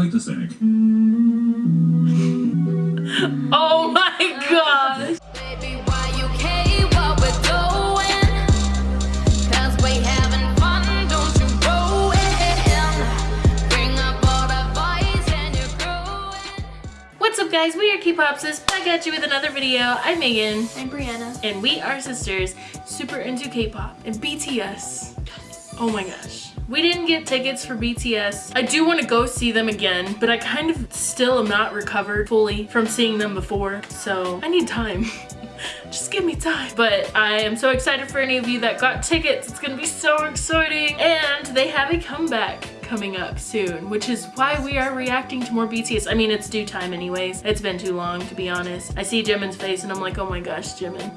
Wait a sec. Oh my gosh. Baby, why you care what we're doing? Cause we having fun, don't you ruin. Bring up all the boys and you're growing. What's up guys? We are K-Popsis back at you with another video. I'm Megan I'm Brianna. and we are sisters super into K-pop and BTS. Oh my gosh. We didn't get tickets for BTS. I do want to go see them again, but I kind of still am not recovered fully from seeing them before, so I need time. Just give me time. But I am so excited for any of you that got tickets. It's gonna be so exciting. And they have a comeback coming up soon, which is why we are reacting to more BTS. I mean, it's due time anyways. It's been too long, to be honest. I see Jimin's face and I'm like, oh my gosh, Jimin,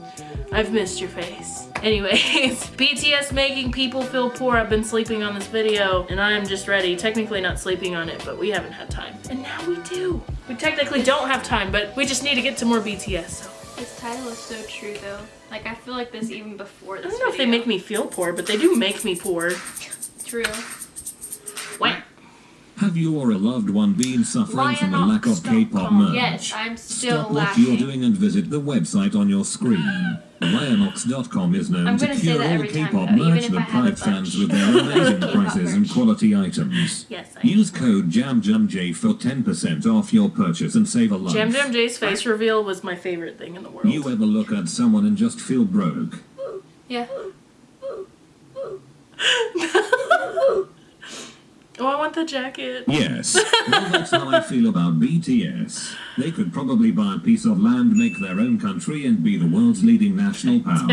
I've missed your face. Anyways, BTS making people feel poor. I've been sleeping on this video and I am just ready. Technically not sleeping on it, but we haven't had time. And now we do. We technically don't have time, but we just need to get to more BTS, so. This title is so true though. Like I feel like this even before this I don't know if they make me feel poor, but they do make me poor. True. What? Have you or a loved one been suffering from a lack of K-pop Lionox.com. merch? Yes, I'm still Stop what you're doing and visit the website on your screen. Lionox.com is known to cure all every K-pop though, merch if I that pride fans with their amazing prices and quality items. Yes, I Use code JAMJAMJ for 10% off your purchase and save a life. Jam Jam J's face reveal was my favorite thing in the world. You ever look at someone and just feel broke? Yeah. Oh, I want the jacket. Yes. well, that's how I feel about BTS. They could probably buy a piece of land, make their own country, and be the world's leading national power.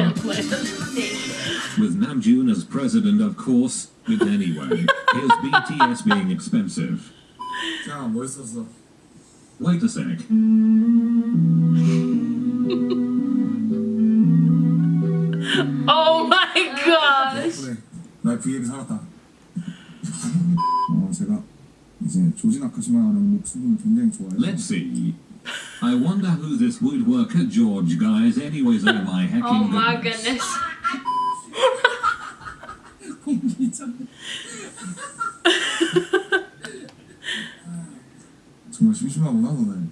With Namjoon as president, of course. But anyway, here's BTS being expensive. Where's this? Wait a sec. oh my gosh! 이제 조지 나카시마라는 목수분을 굉장히 좋아해서 Let's see. I wonder who this woodworker George guy is anyways oh my hecking Oh my goodness. goodness. 정말 심심하구나 너네.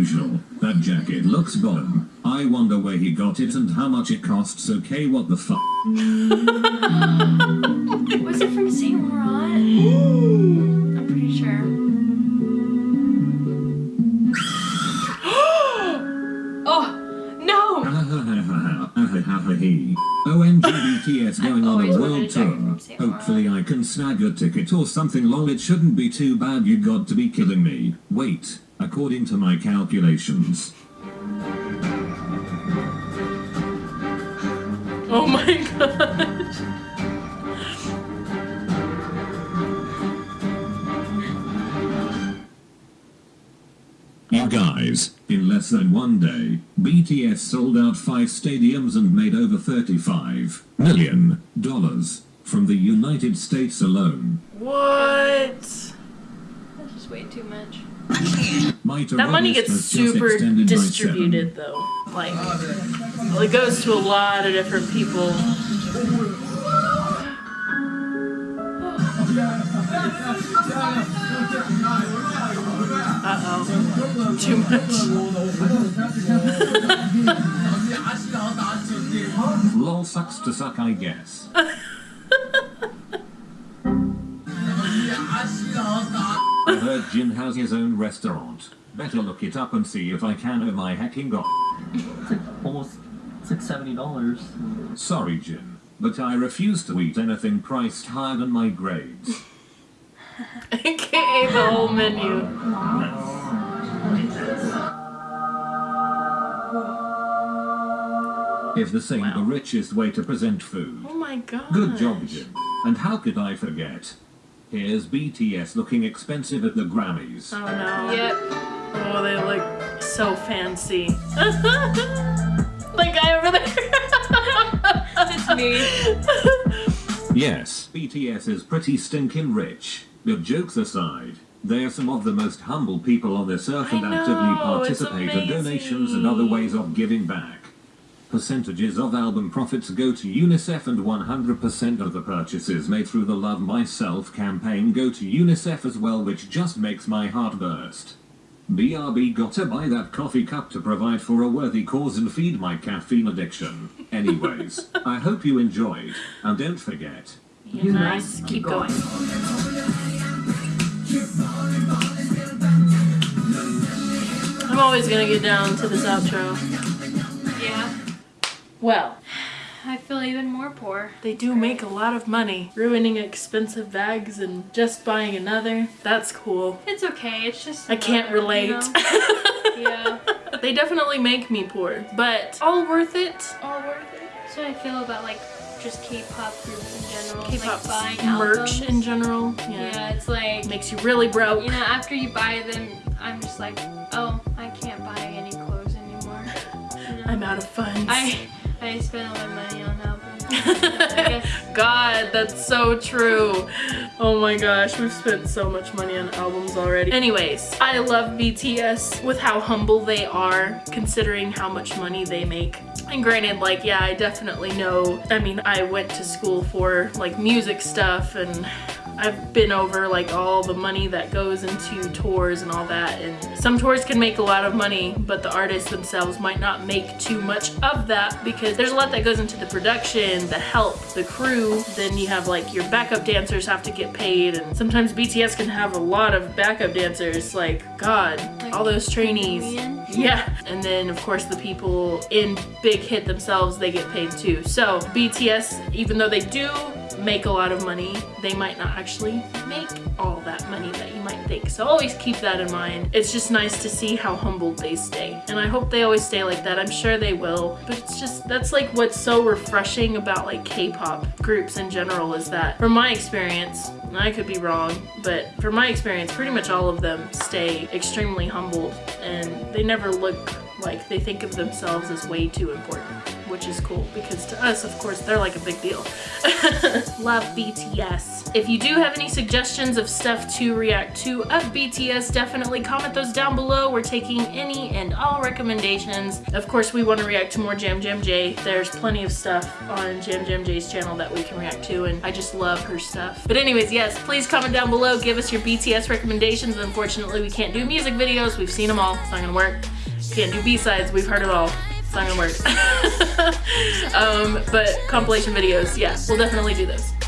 Usual. That jacket looks bomb. I wonder where he got it and how much it costs. Okay, what the fuck? Was it from Saint Laurent? I'm pretty sure. oh no! OMG BTS going on a world tour. from Saint Laurent. Hopefully I can snag a ticket or something lol it shouldn't be too bad you got to be killing me. Wait, according to my calculations. oh my gosh. You guys, in less than one day, BTS sold out five stadiums and made over 35 million dollars from the United States alone. What? That's just way too much. That money gets super distributed though. Like, well, it goes to a lot of different people. Uh oh. Too much. Lol sucks to suck, I guess. I heard Jin has his own restaurant. Better look it up and see if I can oh my hacking god. it's like almost six seventy dollars. Sorry, Jin, but I refuse to eat anything priced higher than my grades. AKA the whole menu. If this ain't the richest way to present food. Oh my god. Good job, Jin. And how could I forget? Here's BTS looking expensive at the Grammys. Oh no. Yep. Oh, they look so fancy. the guy over there. It's me. Yes, BTS is pretty stinking rich. But jokes aside, They are some of the most humble people on this earth and I actively know, participate in donations and other ways of giving back. Percentages of album profits go to UNICEF and 100% of the purchases made through the Love Myself campaign go to UNICEF as well which just makes my heart burst. BRB gotta buy that coffee cup to provide for a worthy cause and feed my caffeine addiction. Anyways, I hope you enjoyed, and don't forget, You nice. Keep going. I'm always gonna get down to this outro. Yeah. Well, I feel even more poor. they do make a lot of money ruining expensive bags and just buying another. That's cool. It's okay. It's just. I can't relate. you know? yeah. they definitely make me poor, but all worth it. All worth it. That's what I feel about like just K-pop groups in general. K-pop like buying merch albums. in general. Yeah. Yeah. it's like Makes you really broke. you know after you buy them, I'm just like, oh, I can't buy any clothes anymore. You know? I'm out of funds. I I spent all my money on albums. God, that's so true. Oh my gosh, we've spent so much money on albums already. Anyways, I love BTS with how humble they are considering how much money they make. And granted, like, yeah, I definitely know. I mean, I went to school for like music stuff and I've been over like all the money that goes into tours and all that and some tours can make a lot of money but the artists themselves might not make too much of that because there's a lot that goes into the production, the help, the crew, then you have like your backup dancers have to get paid and sometimes BTS can have a lot of backup dancers like god, Like all those trainees. million? Yeah, and then of course the people in Big Hit themselves, they get paid too. So BTS, even though they do make a lot of money, they might not actually make all that money that you might think. So always keep that in mind. It's just nice to see how humbled they stay. And I hope they always stay like that. I'm sure they will. But it's just, that's like what's so refreshing about like K-pop groups in general is that from my experience, and I could be wrong, but from my experience, pretty much all of them stay extremely humbled and they never look like they think of themselves as way too important, which is cool because to us, of course, they're like a big deal. Love BTS. If you do have any suggestions of stuff to react to of BTS, definitely comment those down below. We're taking any and all recommendations. Of course, we want to react to more Jam Jam J. There's plenty of stuff on Jam Jam J's channel that we can react to, and I just love her stuff. But anyways, yes, please comment down below. Give us your BTS recommendations. Unfortunately, we can't do music videos. We've seen them all. It's not gonna work. Can't do B-sides. We've heard it all. It's not gonna work. um, but compilation videos, yeah, we'll definitely do those.